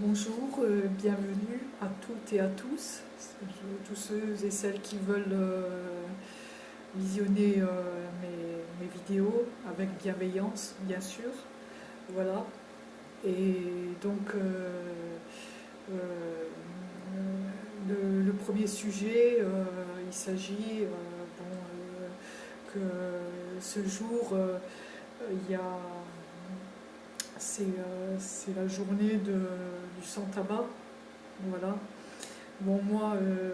Bonjour, euh, bienvenue à toutes et à tous, tous ceux et celles qui veulent euh, visionner euh, mes, vidéos avec bienveillance, bien sûr. Voilà. Et donc, le, premier sujet, il s'agit que ce jour, il y a euh, c'est la journée de, du sans-tabac. Voilà. Bon, moi, euh,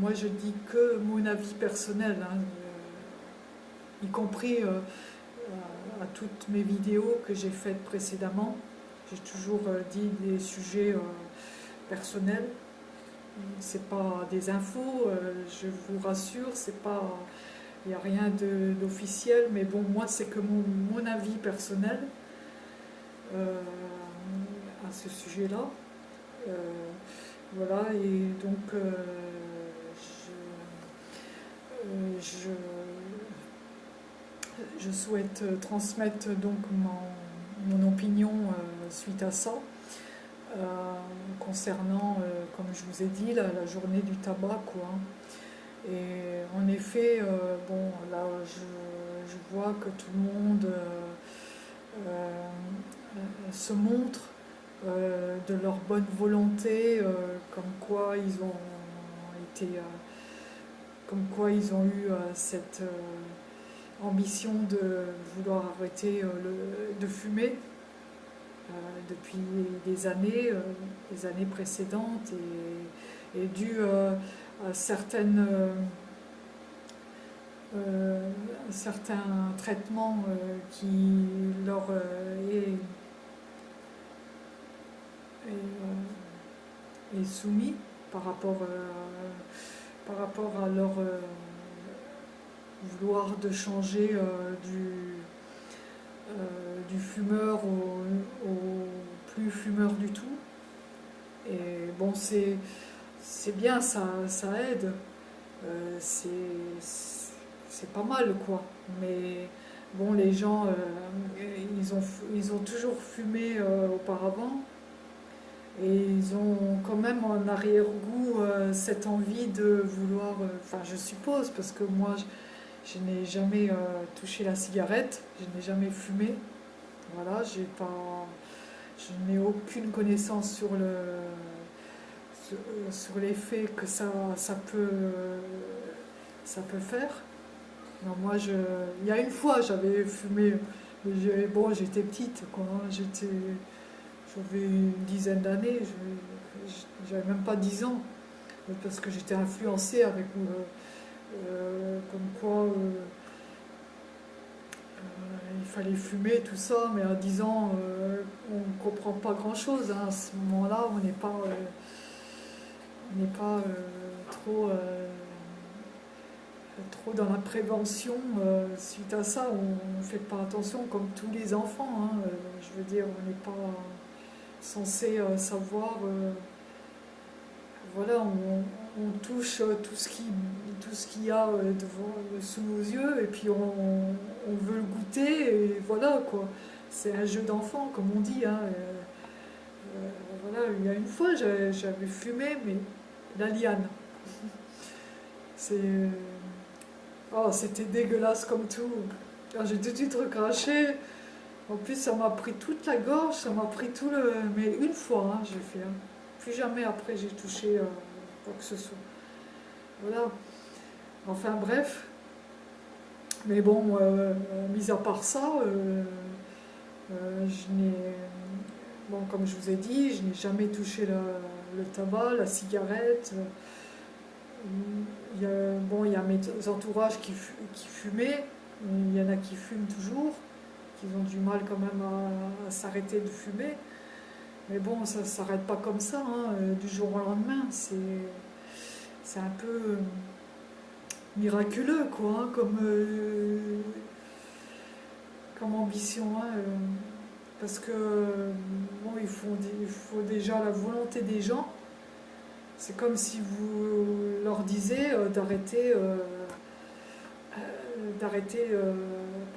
moi, je dis que mon avis personnel, hein, euh, y compris à toutes mes vidéos que j'ai faites précédemment. J'ai toujours dit des sujets personnels. C'est pas des infos, je vous rassure, c'est pas, il n'y a rien d'officiel, mais bon, moi, c'est que mon, mon avis personnel. Euh, à ce sujet-là. Euh, voilà, et donc euh, je, je, souhaite transmettre donc mon, mon opinion suite à ça. concernant, comme je vous ai dit, la, journée du tabac. Quoi. Et en effet, bon, là, je, je, vois que tout le monde se montrent euh, de leur bonne volonté, euh, comme quoi ils ont été, comme quoi ils ont eu cette ambition de vouloir arrêter de fumer depuis des années, des années précédentes, et, dû à certaines certains traitements qui leur est est, soumis par rapport, euh, par rapport à leur euh, vouloir de changer euh, du, du fumeur au, plus fumeur du tout. Et bon, c'est bien, ça, ça aide. c'est pas mal, quoi. Mais bon, les gens, ils, ont, ils ont toujours fumé auparavant. Et ils ont quand même en arrière-goût euh, cette envie de vouloir, euh, enfin je suppose, parce que moi je, n'ai jamais euh, touché la cigarette, je n'ai jamais fumé, voilà, j'ai pas, je n'ai aucune connaissance sur le sur, l'effet que ça, ça, peut, ça peut faire. Non, moi, je, il y a une fois, j'avais fumé, bon, j'étais petite, quoi, hein, j'étais j'avais une dizaine d'années, j'avais même pas dix ans, parce que j'étais influencée avec euh, euh, comme quoi euh, il fallait fumer, tout ça, mais à 10 ans, on ne comprend pas grand-chose. Hein. À ce moment-là, on n'est pas, on n'est pas trop, trop dans la prévention. suite à ça, on ne fait pas attention comme tous les enfants. Hein. je veux dire, on n'est pas censé euh, savoir, euh, voilà, on, touche euh, tout ce qui tout ce qu'il y a devant, sous nos yeux et puis on, veut le goûter et voilà quoi. C'est un jeu d'enfant comme on dit. Hein, voilà, il y a une fois j'avais fumé mais la liane. C'est oh, c'était dégueulasse comme tout. J'ai tout de suite recraché. En plus, ça m'a pris toute la gorge, ça m'a pris tout le... Mais une fois, hein, j'ai fait. Hein. Plus jamais après, j'ai touché euh, quoi que ce soit. Voilà. Enfin, bref. Mais bon, euh, mis à part ça, euh, je n'ai... Bon, comme je vous ai dit, je n'ai jamais touché le, tabac, la cigarette. Il y a, bon, il y a mes entourages qui, qui fumaient, il y en a qui fument toujours qu'ils ont du mal quand même à, s'arrêter de fumer. Mais bon, ça ne s'arrête pas comme ça, hein, euh, du jour au lendemain. C'est un peu euh, miraculeux, quoi, hein, comme, euh, comme ambition. Hein, parce que, bon, il faut, il faut déjà la volonté des gens. C'est comme si vous leur disiez d'arrêter d'arrêter, euh,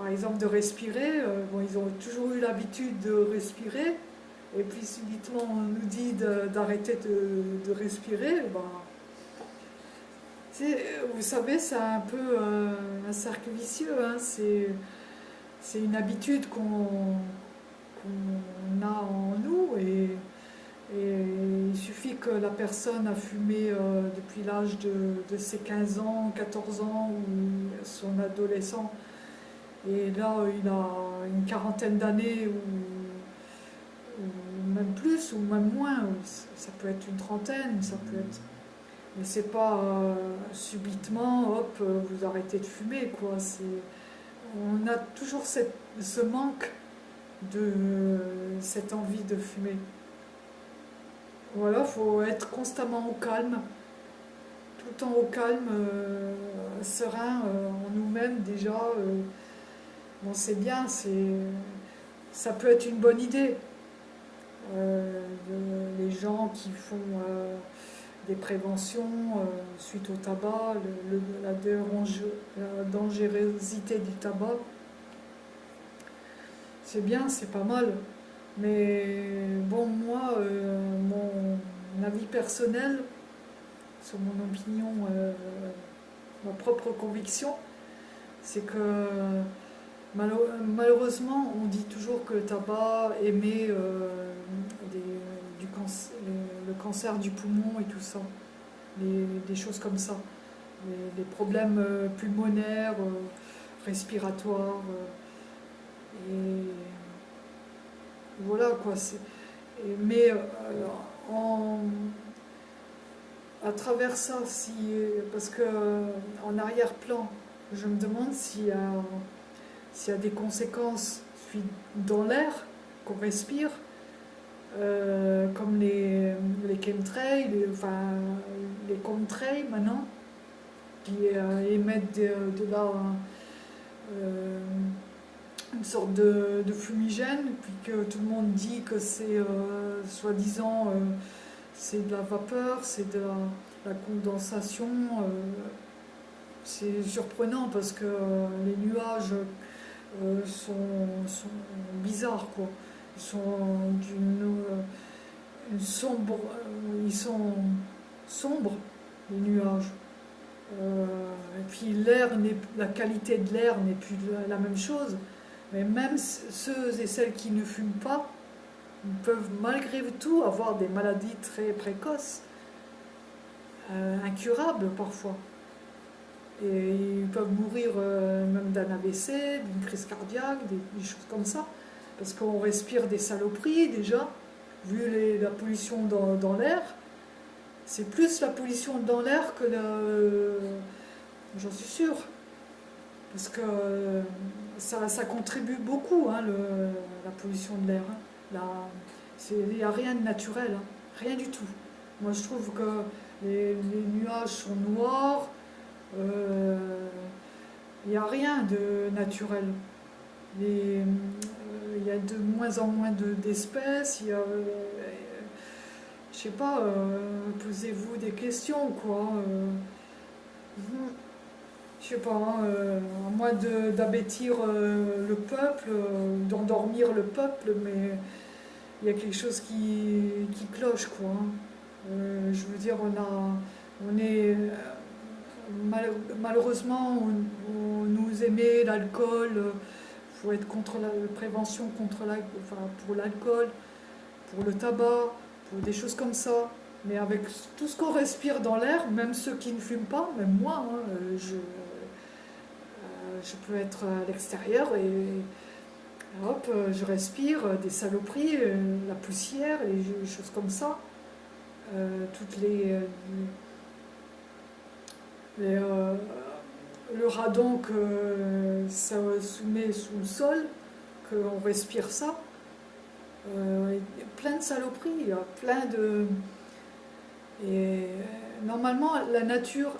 par exemple, de respirer. Euh, bon, ils ont toujours eu l'habitude de respirer, et puis subitement on nous dit d'arrêter de, respirer, ben, vous savez, c'est un peu euh, un cercle vicieux, hein. c'est une habitude qu'on a en nous et, il suffit que la personne a fumé euh, depuis l'âge de, ses 15 ans, 14 ans ou son adolescent et là il a une quarantaine d'années ou, même plus ou même moins, ça peut être une trentaine, ça peut être mais c'est pas euh, subitement, hop, euh, vous arrêtez de fumer, quoi. On a toujours ce manque de cette envie de fumer. Voilà, il faut être constamment au calme, tout le temps au calme, euh, serein en nous-mêmes déjà. C'est bien, ça peut être une bonne idée. les gens qui font des préventions euh, suite au tabac, la, dangerosité du tabac. C'est bien, c'est pas mal. Mais bon, moi, euh, mon avis personnel sur mon opinion, euh, ma propre conviction, c'est que malheureusement, on dit toujours que le tabac émet des le cancer du poumon et tout ça, des choses comme ça, les, problèmes euh, pulmonaires, euh, respiratoires, euh, et voilà quoi. mais en, à travers ça, parce que en arrière-plan, je me demande s'il y, y, a des conséquences dans l'air qu'on respire, euh, comme les, les chemtrails, les, enfin les contrails maintenant, qui euh, émettent de, là euh, une sorte de, fumigène, puis que tout le monde dit que c'est soi-disant c'est de la vapeur, c'est de la, condensation. c'est surprenant parce que les nuages sont, sont bizarres quoi sont d'une euh, euh, ils sont sombres, les nuages. Euh, et puis l'air, la qualité de l'air n'est plus la même chose. Mais même ceux et celles qui ne fument pas peuvent malgré tout avoir des maladies très précoces, incurables parfois. Et ils peuvent mourir même d'un AVC, d'une crise cardiaque, des choses comme ça parce qu'on respire des saloperies déjà, vu la pollution dans, l'air. C'est plus la pollution dans l'air que le... J'en suis sûre. Parce que ça, contribue beaucoup, hein, la pollution de l'air. Hein. Il n'y a rien de naturel, hein. rien du tout. Moi je trouve que les, nuages sont noirs, euh, il n'y a rien de naturel. Il y a de moins en moins d'espèces, il y a, euh, je sais pas, euh, posez-vous des questions, quoi. Euh, je sais pas, hein, à moins d'abêtir le peuple, d'endormir le peuple, mais il y a quelque chose qui, cloche, quoi. Hein. je veux dire, on a, on est, malheureusement, on nous aimait l'alcool, faut être contre la prévention contre la, pour l'alcool, pour le tabac, pour des choses comme ça. Mais avec tout ce qu'on respire dans l'air, même ceux qui ne fument pas, même moi, hein, euh, je, euh, je peux être à l'extérieur et hop, euh, je respire des saloperies, la poussière, des choses comme ça. toutes les, les le radon que ça soumet sous le sol, qu'on respire ça, euh, plein de saloperies, plein de... Et normalement, la nature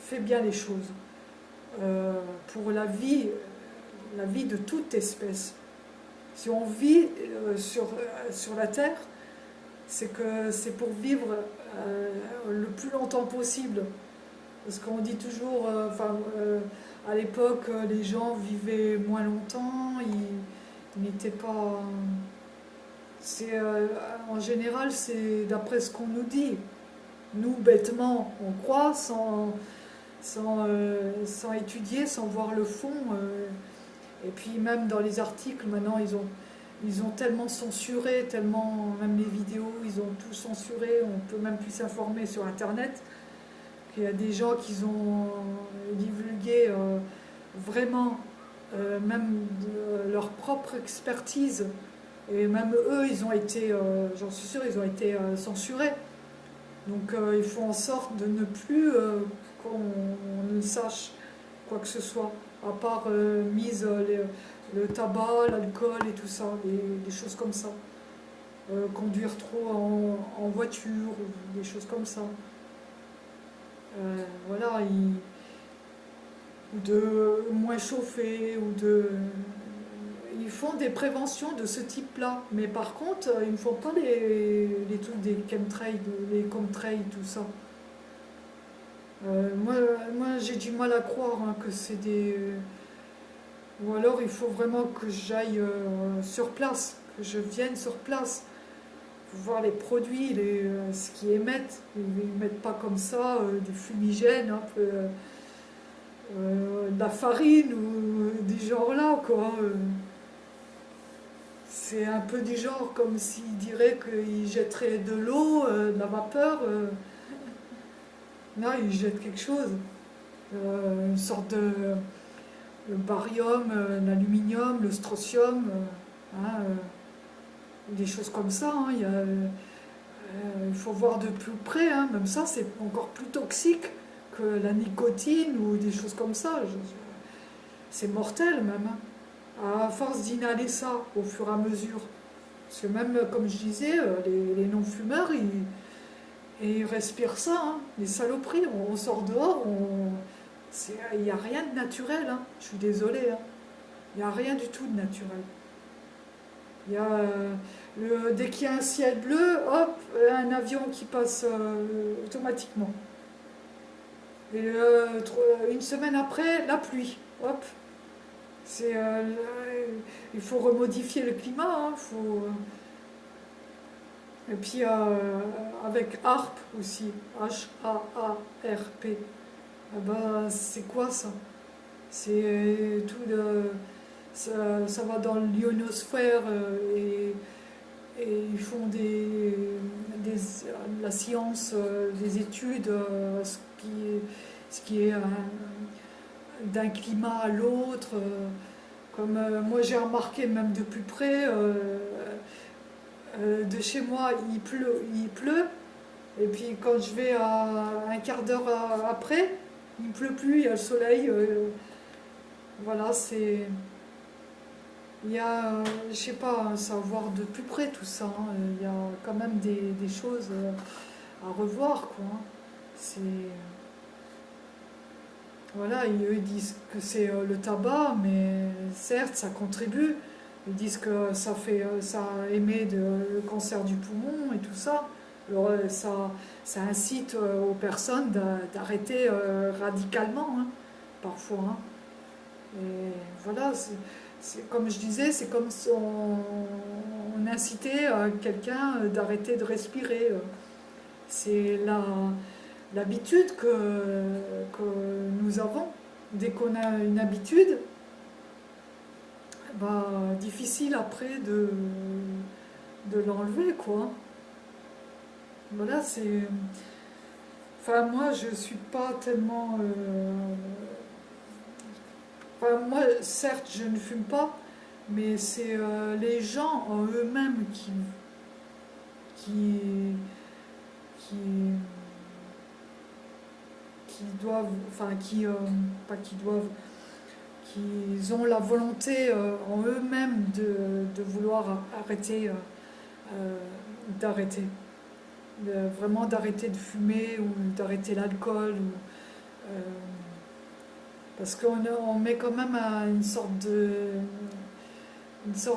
fait bien les choses. Euh, pour la vie, la vie de toute espèce. Si on vit euh, sur, sur la Terre, c'est que c'est pour vivre le plus longtemps possible. Parce qu'on dit toujours, euh, euh, à l'époque, euh, les gens vivaient moins longtemps, ils, n'étaient pas... c'est en général, c'est d'après ce qu'on nous dit. Nous, bêtement, on croit sans, sans, sans étudier, sans voir le fond. et puis même dans les articles, maintenant, ils ont ils ont tellement censuré, tellement, même les vidéos, ils ont tout censuré, on peut même plus s'informer sur Internet, qu'il y a des gens qui ont divulgué euh, vraiment, euh, même leur propre expertise, et même eux, ils ont été, euh, j'en suis sûr, ils ont été censurés. Donc il faut en sorte de ne plus qu'on ne sache quoi que ce soit, à part mise le tabac, l'alcool et tout ça, des, choses comme ça. Conduire trop en, voiture, des choses comme ça. Euh, voilà, ou de moins chauffer, ou de... Ils font des préventions de ce type-là, mais par contre, ils ne font pas les, les trucs des chemtrails, les chemtrails, tout ça. Euh, moi, moi j'ai du mal à croire hein, que c'est des ou alors il faut vraiment que j'aille euh, sur place, que je vienne sur place, voir les produits, euh, ce qu'ils émettent. Ils ne mettent pas comme ça euh, des fumigènes, un peu, de la farine ou du genre là, quoi. C'est un peu du genre comme s'ils diraient qu'ils jetteraient de l'eau, de la vapeur. Là, ils jettent quelque chose. une sorte de barium, euh, l'aluminium, le strontium, euh, hein, euh, des choses comme ça. Hein, il, faut voir de plus près, hein, même ça c'est encore plus toxique que la nicotine ou des choses comme ça. C'est mortel même, à force d'inhaler ça au fur et à mesure. Parce que même, comme je disais, les, non-fumeurs, ils, respirent ça, les saloperies. On, sort dehors, on, il n'y a rien de naturel, hein. je suis désolée. Hein. Il n'y a rien du tout de naturel. Il y a, euh, le, dès qu'il y a un ciel bleu, hop, un avion qui passe euh, automatiquement. Et euh, une semaine après, la pluie. Hop. C'est, il faut remodifier le climat. Hein, faut, et puis avec ARP aussi, H-A-A-R-P. Ah bah, c'est quoi ça? C'est tout de, ça, va dans l'ionosphère euh, et, ils font des, la science, euh, des études, euh, ce qui est, ce qui est d'un climat à l'autre. Comme moi j'ai remarqué même de plus près, de chez moi il pleut, il pleut, et puis quand je vais à un quart d'heure après, il ne pleut plus, il y a le soleil. Voilà, c'est... Il y a, euh, je sais pas, savoir de plus près tout ça. Hein. Il y a quand même des, choses euh, à revoir, quoi. Hein. C'est... Voilà, ils disent que c'est le tabac, mais certes, ça contribue. Ils disent que ça, fait, ça émet de, le cancer du poumon et tout ça. Alors, ça, ça incite euh, aux personnes d'arrêter euh, radicalement, hein, parfois. Voilà, comme je disais, c'est comme si on, incitait euh, quelqu'un d'arrêter de respirer. C'est l'habitude que, que nous avons. Dès qu'on a une habitude, bah, difficile après de, de l'enlever, quoi. Voilà, c'est... Enfin, moi, je suis pas tellement... Euh, moi, certes, je ne fume pas, mais c'est euh, les gens en eux-mêmes qui... qui... qui doivent, enfin qui, euh, pas qui doivent, qui ont la volonté en eux-mêmes de, vouloir arrêter, d'arrêter vraiment d'arrêter de fumer ou d'arrêter l'alcool. Euh, parce qu'on on met quand même une sorte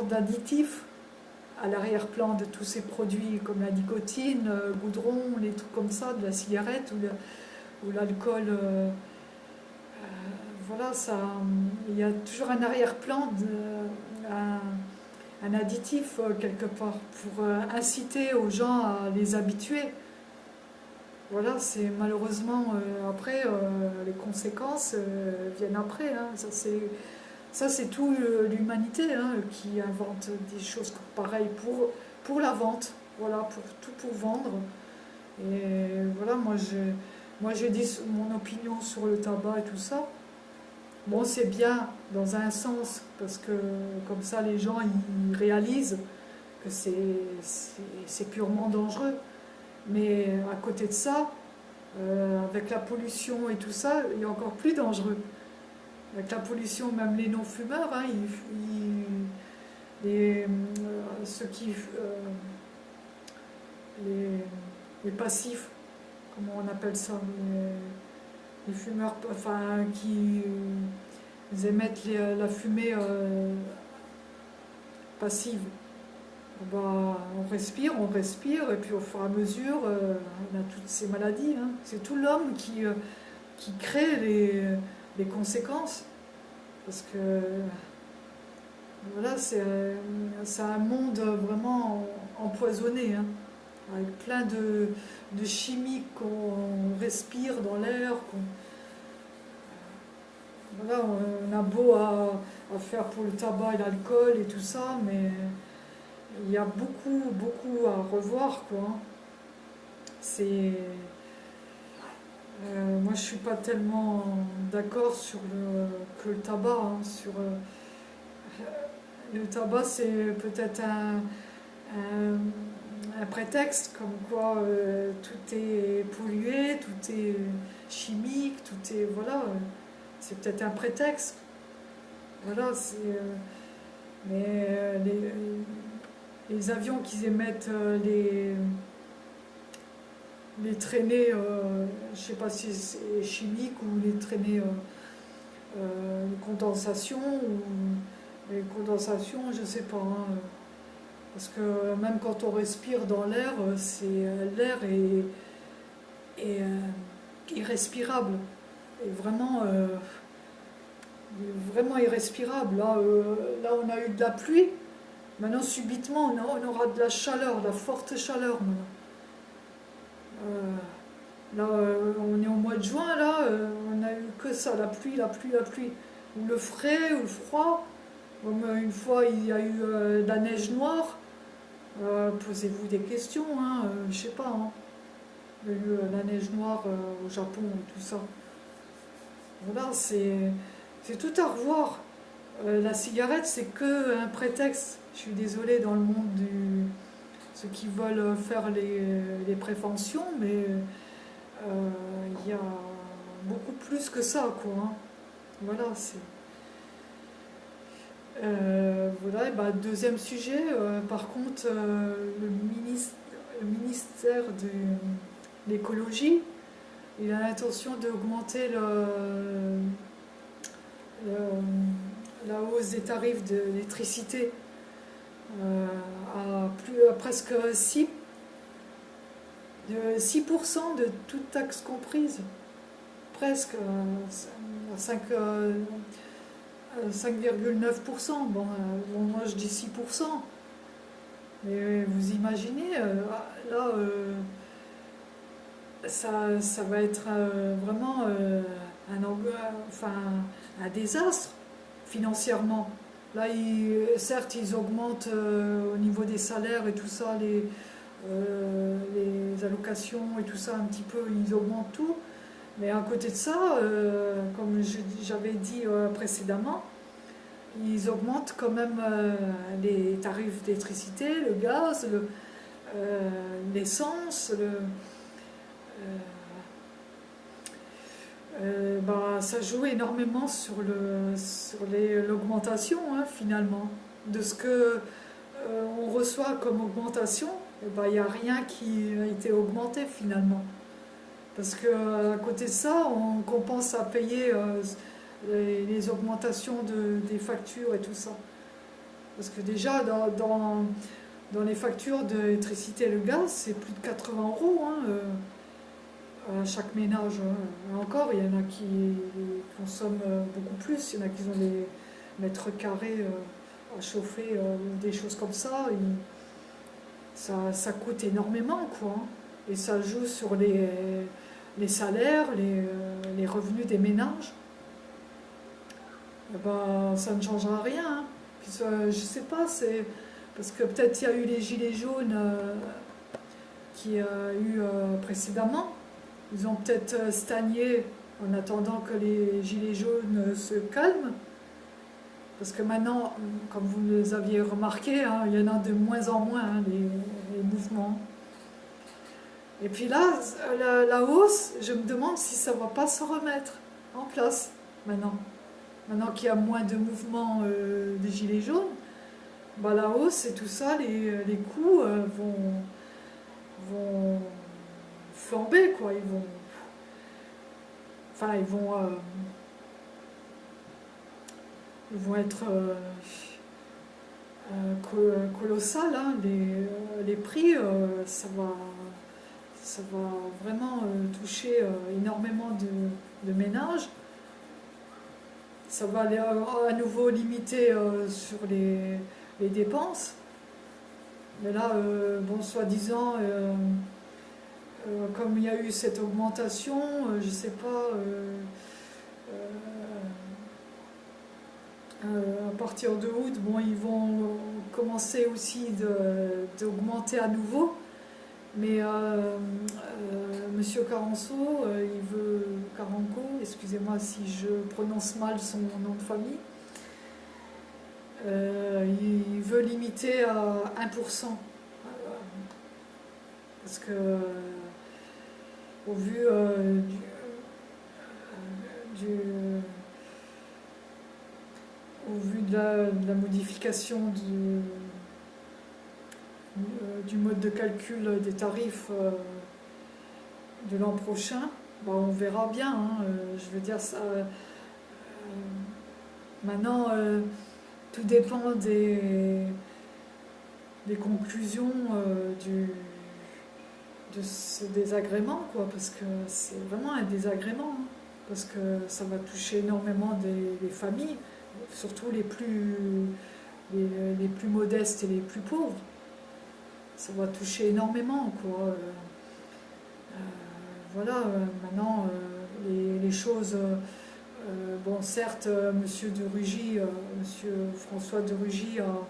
d'additif à l'arrière-plan de tous ces produits comme la nicotine, euh, goudron, les trucs comme ça, de la cigarette ou l'alcool. Euh, voilà, ça, il y a toujours un arrière-plan, un additif quelque part pour inciter aux gens à les habituer. Voilà, c'est malheureusement après les conséquences viennent après. Hein. ça c'est tout l'humanité hein, qui invente des choses pareilles pour pour la vente. Voilà, pour tout pour vendre. Et voilà, moi je moi j'ai dit mon opinion sur le tabac et tout ça. Bon, c'est bien dans un sens, parce que comme ça les gens ils réalisent que c'est purement dangereux. Mais à côté de ça, euh, avec la pollution et tout ça, il est encore plus dangereux. Avec la pollution, même les non-fumeurs, hein, euh, ceux qui, euh, les, passifs, comment on appelle ça, les, fumeurs, enfin, qui émettent la fumée passive. Bah, on respire, on respire, et puis au fur et à mesure, on a toutes ces maladies. Hein. C'est tout l'homme qui, qui crée les, conséquences. Parce que voilà, c'est un monde vraiment empoisonné, hein, avec plein de, de chimiques qu'on respire dans l'air. Voilà, on a beau à, faire pour le tabac et l'alcool et tout ça, mais il y a beaucoup, beaucoup à revoir. quoi. C'est euh, moi, je suis pas tellement d'accord sur le, que le tabac. Hein, sur, euh, le tabac, c'est peut-être un, un, prétexte, comme quoi euh, tout est pollué, tout est chimique, tout est... Voilà, c'est peut-être un prétexte. Voilà, c'est... mais les, avions qui émettent les les traînées, euh, je ne sais pas si c'est chimique ou les traînées euh, euh condensation ou les je ne sais pas. Hein. parce que même quand on respire dans l'air, c'est l'air est, est irrespirable. Et vraiment, vraiment irrespirable. Là, là, on a eu de la pluie. Maintenant, subitement, on, aura de la chaleur, de la forte chaleur. Euh, là, euh, on est au mois de juin, là, euh, on a eu que ça, la pluie, la pluie, la pluie. Ou le frais, ou le froid. une fois, il y a eu de la neige noire. Posez-vous des questions, hein, je sais pas. Hein. Il y a eu la neige noire au Japon et tout ça. Voilà, c'est tout à revoir. la cigarette, c'est que un prétexte. Je suis désolée dans le monde du, ceux qui veulent faire les, préventions, mais euh, il y a beaucoup plus que ça, quoi. Hein. Voilà, c'est... Euh, voilà, bah, deuxième sujet, euh, par contre, le, le, ministère de l'écologie, il a l'intention d'augmenter la hausse des tarifs de l'électricité à, plus, presque 6, de 6% de toute taxe comprise. Presque 5, euh, 5,9%. Euh, bon, moi je dis 6%. Mais vous imaginez, là, ça, va être vraiment un désastre financièrement. Là, certes, ils augmentent euh, au niveau des salaires et tout ça, les, euh, les allocations et tout ça, un petit peu, ils augmentent tout. Mais à côté de ça, euh, comme j'avais dit précédemment, ils augmentent quand même les tarifs d'électricité, le gaz, l'essence, le, euh, bah, ça joue énormément sur l'augmentation sur hein, finalement. De ce que euh, on reçoit comme augmentation, il eh n'y ben, a rien qui a été augmenté finalement. Parce qu'à côté de ça, on compense à payer euh, les, augmentations de, des factures et tout ça. Parce que déjà, dans, dans, les factures d'électricité et le gaz, c'est plus de 80 euros. Hein, chaque ménage. Hein. Encore, il y en a qui consomment beaucoup plus, il y en a qui ont des mètres carrés euh, à chauffer des choses comme ça, ça, coûte énormément, quoi. Et ça joue sur les, les salaires, les, les, revenus des ménages. Eh ben, ça ne changera rien. Hein. Puis je sais pas, c'est parce que peut-être il y a eu les gilets jaunes qui qu'il y a eu précédemment. Ils ont peut-être stagné en attendant que les gilets jaunes se calment. Parce que maintenant, comme vous les aviez remarqué, hein, il y en a de moins en moins, hein, les, mouvements. Et puis là, la, hausse, je me demande si ça ne va pas se remettre en place maintenant. Maintenant qu'il y a moins de mouvements euh, des gilets jaunes, bah, la hausse et tout ça, les, les euh, vont, vont flamber, quoi. Ils vont Enfin, ils vont, euh, ils vont être euh, euh, colossales. Hein. Les, prix, ça, va, ça va vraiment toucher énormément de, ménages. Ça va aller à nouveau limiter sur les, les, dépenses. Mais là, bon, soi-disant, euh, comme il y a eu cette augmentation, euh, je ne sais pas, euh, à partir de août, bon, ils vont commencer aussi d'augmenter à nouveau. Mais Monsieur Caranco, il veut, Caranco, excusez-moi si je prononce mal son nom de famille, il veut limiter à 1%. Parce que au vu euh, du, au vu de la, modification du, euh, du, mode de calcul des tarifs euh, de l'an prochain, bah, on verra bien. Hein, je veux dire, ça, maintenant, tout dépend des, des conclusions du de ce désagrément, quoi, parce que c'est vraiment un désagrément, hein, parce que ça va toucher énormément des, familles, surtout les plus, les, plus modestes et les plus pauvres. Ça va toucher énormément, quoi. Euh, euh, voilà, euh, maintenant, les, choses... bon, certes, Monsieur de Rugy, Monsieur François de Rugy a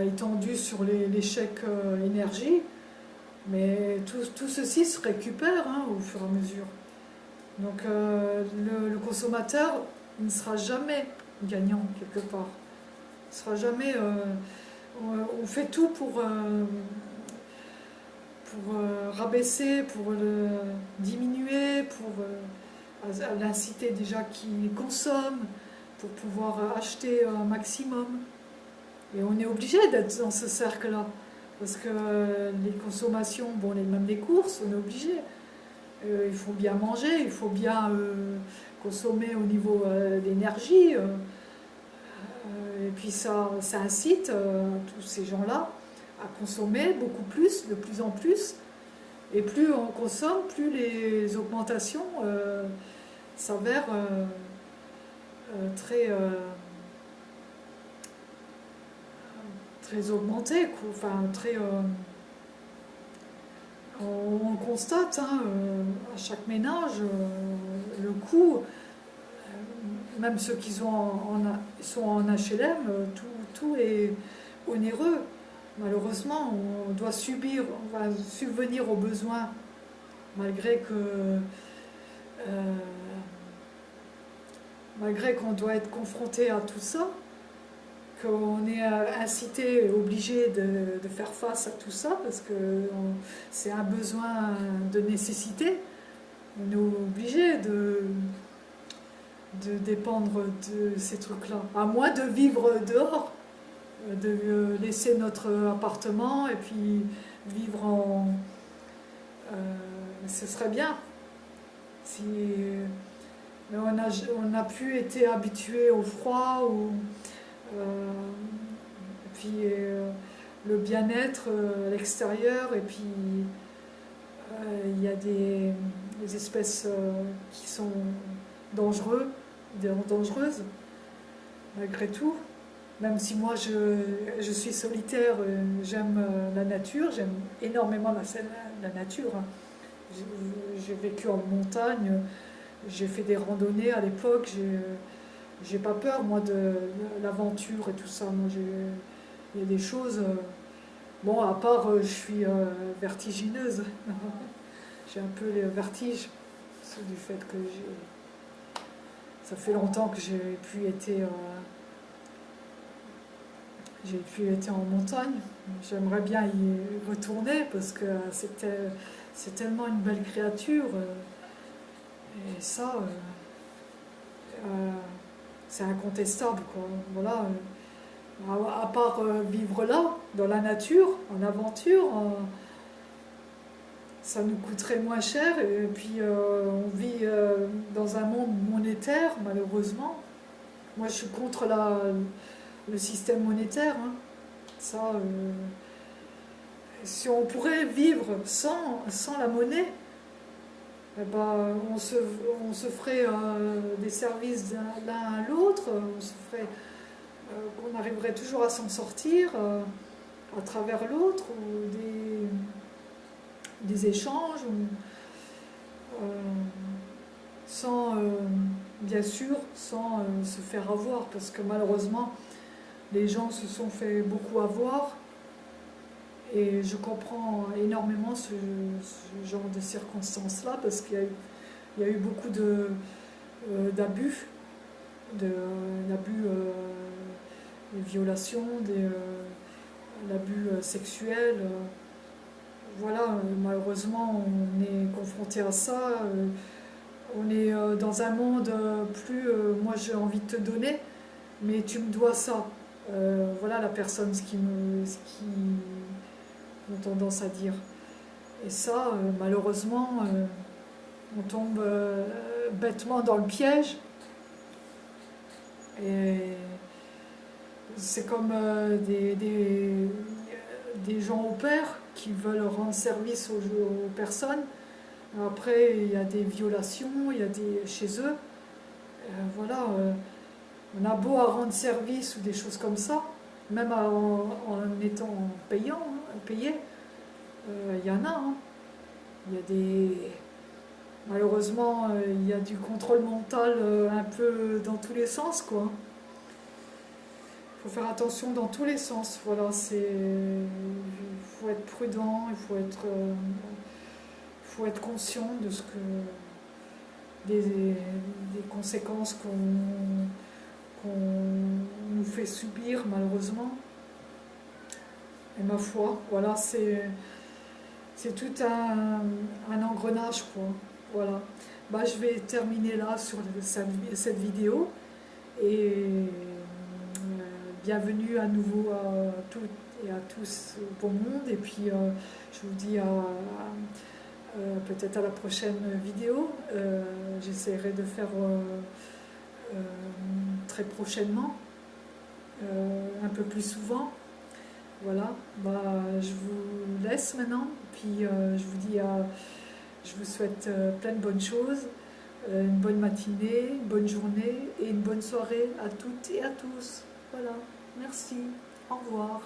étendu sur les, chèques euh, énergie, mais tout, ceci se récupère hein, au fur et à mesure. Donc euh, le, consommateur ne sera jamais gagnant quelque part. Il sera jamais... Euh, on, fait tout pour, pour rabaisser, pour le diminuer, pour l'inciter déjà qui consomme, pour pouvoir acheter un maximum. Et on est obligé d'être dans ce cercle-là. Parce que les consommations, bon, les, même les courses, on est obligé. Euh, il faut bien manger, il faut bien euh, consommer au niveau euh, d'énergie. et puis ça, ça incite tous ces gens-là à consommer beaucoup plus, de plus en plus. Et plus on consomme, plus les augmentations s'avèrent très très augmenté, enfin très... Euh, on, constate hein, euh, à chaque ménage euh, le coût, même ceux qui sont en, HLM, tout, tout est onéreux. Malheureusement, on doit subir, on va subvenir aux besoins, malgré que malgré qu'on doit être confronté à tout ça qu'on est euh, incité, obligé de, faire face à tout ça, parce que c'est un besoin de nécessité. On est obligé de, de dépendre de ces trucs-là. À moins de vivre dehors, de laisser notre appartement et puis vivre en... Euh, ce serait bien. Si, mais on a, on a pu être habitué au froid, ou euh, puis euh, le bien-être euh, à l'extérieur, et puis il y a des, espèces qui sont dangereux, dangereuses, malgré tout. Même si moi je, suis solitaire, j'aime la nature, j'aime énormément la, la nature. Hein. J'ai vécu en montagne, j'ai fait des randonnées à l'époque, j'ai pas peur moi de, l'aventure et tout ça. Moi, il y a des choses. Euh, bon, à part, je suis vertigineuse. j'ai un peu les vertiges du fait que j'ai ça fait longtemps que j'ai pu être euh, j'ai pu être en montagne. J'aimerais bien y retourner parce que c'était c'est tellement une belle créature. Euh, et ça, euh, c'est incontestable. Quoi. Voilà. À, part vivre là, dans la nature, en aventure, ça nous coûterait moins cher et puis euh, on vit euh, dans un monde monétaire malheureusement. Moi je suis contre le système monétaire. Hein. Euh, si on pourrait vivre sans la monnaie, eh ben, on, se, ferait des services l'un à l'autre, ferait, on arriverait toujours à s'en sortir à travers l'autre ou des échanges, euh, sans, euh, bien sûr, sans euh, se faire avoir, parce que malheureusement, les gens se sont fait beaucoup avoir, et je comprends énormément ce, genre de circonstances-là, parce qu'il y, a eu beaucoup d'abus, de, d'abus, des violations, des, l'abus sexuel voilà, euh, malheureusement, on est confronté à ça. Euh, on est euh, dans un monde plus, moi j'ai envie de te donner, mais tu me dois ça. voilà la personne, qui me, qui ont tendance à dire. Et ça, malheureusement, on tombe bêtement dans le piège. Et c'est comme des, gens au père qui veulent rendre service aux, personnes. Après, il y a des violations, il y a des chez eux. Euh, voilà, euh, on a beau à rendre service ou des choses comme ça, même en, étant payant, payé, euh, il y en a. Hein. Il y a des... Malheureusement, il y a du contrôle mental un peu dans tous les sens, quoi faut faire attention dans tous les sens. Voilà, c'est, il faut être prudent, il faut être, euh, faut être conscient de ce que des, des conséquences qu'on nous fait subir malheureusement. Et ma foi, voilà, c'est tout un, un, engrenage quoi. Voilà. Bah, je vais terminer là sur cette, vidéo et bienvenue à nouveau à toutes et à tous au bon monde. Et puis, euh, je vous dis à, euh, peut-être à la prochaine vidéo. Euh, j'essaierai de faire très prochainement, un peu plus souvent. Voilà, bah, je vous laisse maintenant. Puis, je vous dis à, je vous souhaite plein de bonnes choses une bonne matinée, une bonne journée et une bonne soirée à toutes et à tous. Voilà, merci, au revoir.